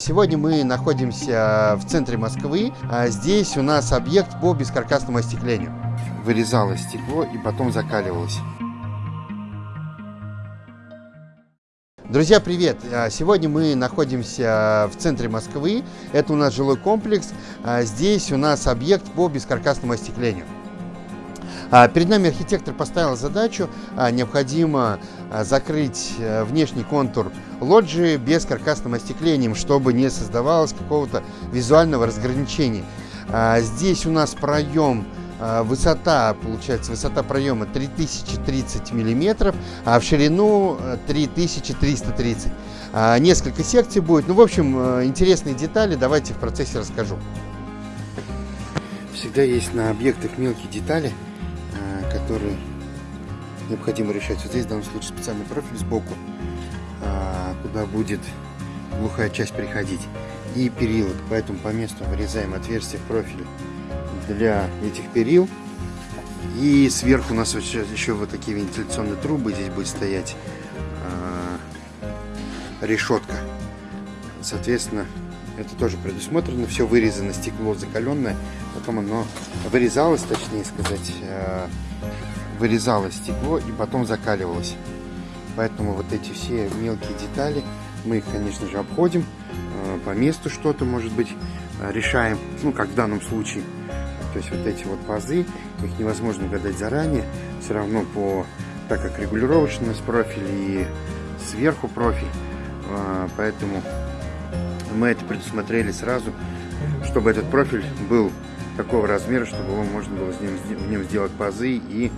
Сегодня мы находимся в центре Москвы. А Здесь у нас объект по бескаркасному остеклению. Вырезалось стекло и потом закаливалось. Друзья, привет! А, Сегодня мы находимся в центре Москвы. Это у нас жилой комплекс. А Здесь у нас объект по бескаркасному остеклению. А, Перед нами архитектор поставил задачу, а, необходимо а, закрыть э, внешний контур лоджии без каркасным остеклением, чтобы не создавалось какого-то визуального разграничения. Здесь у нас проем Высота, получается, высота проема 3030 миллиметров, а в ширину э, 3330. А, Несколько секций будет. Ну, в общем, э, интересные детали. Давайте в процессе расскажу. Всегда есть на объектах мелкие детали, которые необходимо решать. Вот здесь в данном случае специальный профиль сбоку, а, куда будет глухая часть приходить. И перила. Поэтому по месту вырезаем отверстие в профиле для этих перил. И сверху у нас еще вот такие вентиляционные трубы. Здесь будет стоять а, решетка. Соответственно, это тоже предусмотрено. Все вырезано, стекло закаленное. Потом оно вырезалось, точнее сказать, а, вырезалось стекло и потом закаливалось. Поэтому вот эти все мелкие детали мы конечно же, обходим. э, По месту что-то, может быть, э, решаем. Ну, как в данном случае. То есть вот эти вот пазы, их невозможно угадать заранее. Все равно по, так как регулировочный профиль и сверху профиль. э, Поэтому мы это предусмотрели сразу, чтобы этот профиль был такого размера, чтобы его можно было в нем сделать пазы и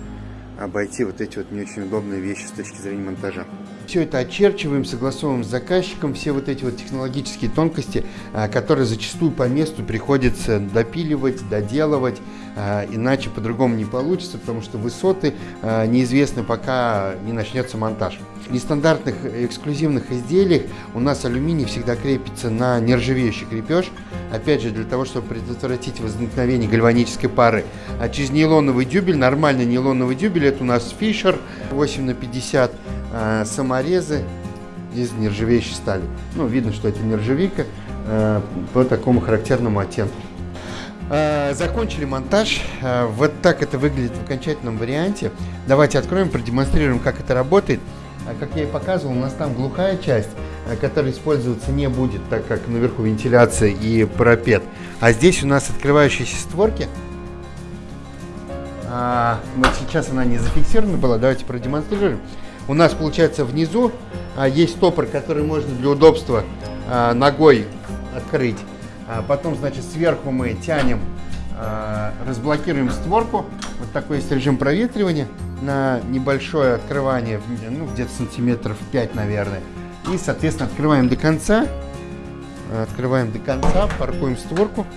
обойти вот эти вот не очень удобные вещи с точки зрения монтажа. Все это очерчиваем, согласовываем с заказчиком, все вот эти вот технологические тонкости, а, которые зачастую по месту приходится допиливать, доделывать, а, иначе по-другому не получится, потому что высоты а, неизвестны, пока не начнется монтаж. В нестандартных эксклюзивных изделиях у нас алюминий всегда крепится на нержавеющий крепеж, опять же для того, чтобы предотвратить возникновение гальванической пары. А через нейлоновый дюбель, нормальный нейлоновый дюбель, это у нас Fisher 8 на 50 а, саморезы из нержавеющей стали. Ну, видно, что это нержавейка а, по такому характерному оттенку. А, Закончили монтаж. А, Вот так это выглядит в окончательном варианте. Давайте откроем, продемонстрируем, как это работает. А, Как я и показывал, у нас там глухая часть, которая использоваться не будет, так как наверху вентиляция и парапет. А здесь у нас открывающиеся створки. Вот сейчас она не зафиксирована была, давайте продемонстрируем. У нас получается внизу а, есть стопор, который можно для удобства а, ногой открыть. А потом, значит, сверху мы тянем, разблокируем створку. Вот такой есть режим проветривания на небольшое открывание, ну, где-то сантиметров 5, наверное. И, соответственно, открываем до конца. Открываем до конца, паркуем створку.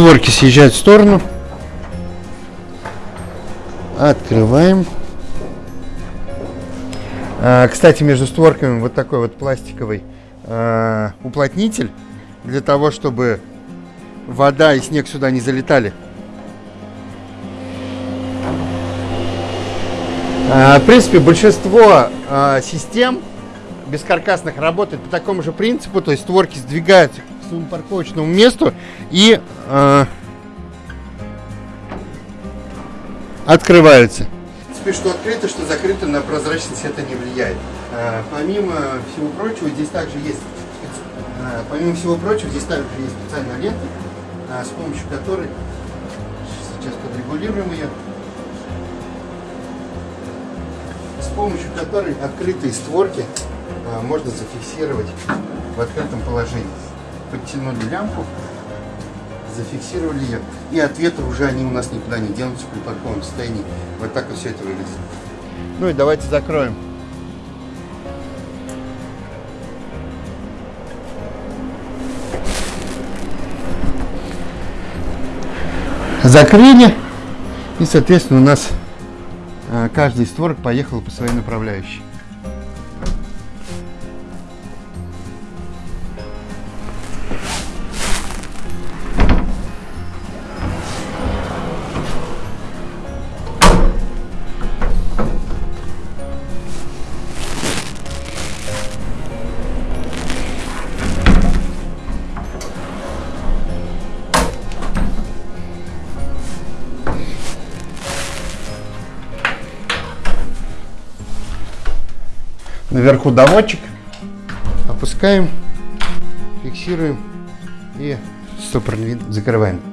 Створки съезжают в сторону. Открываем. А, Кстати, между створками вот такой вот пластиковый а, уплотнитель для того, чтобы вода и снег сюда не залетали. А, В принципе, большинство а, систем бескаркасных работает по такому же принципу, то есть створки сдвигаются своему парковочному месту и а, открываются. Теперь что открыто, что закрыто, на прозрачность это не влияет. А, Помимо всего прочего, здесь также есть, а, помимо всего прочего, здесь также есть специальная лента, а, с помощью которой сейчас подрегулируем ее. с помощью которой открытые створки а, можно зафиксировать в открытом положении. Подтянули лямку, зафиксировали ее, и от ветра уже они у нас никуда не денутся при парковом состоянии. Вот так вот все это выглядит. Ну и давайте закроем. Закрыли, и, соответственно, у нас а, каждый створок поехал по своей направляющей. Наверху доводчик. Опускаем, фиксируем и стопорный закрываем.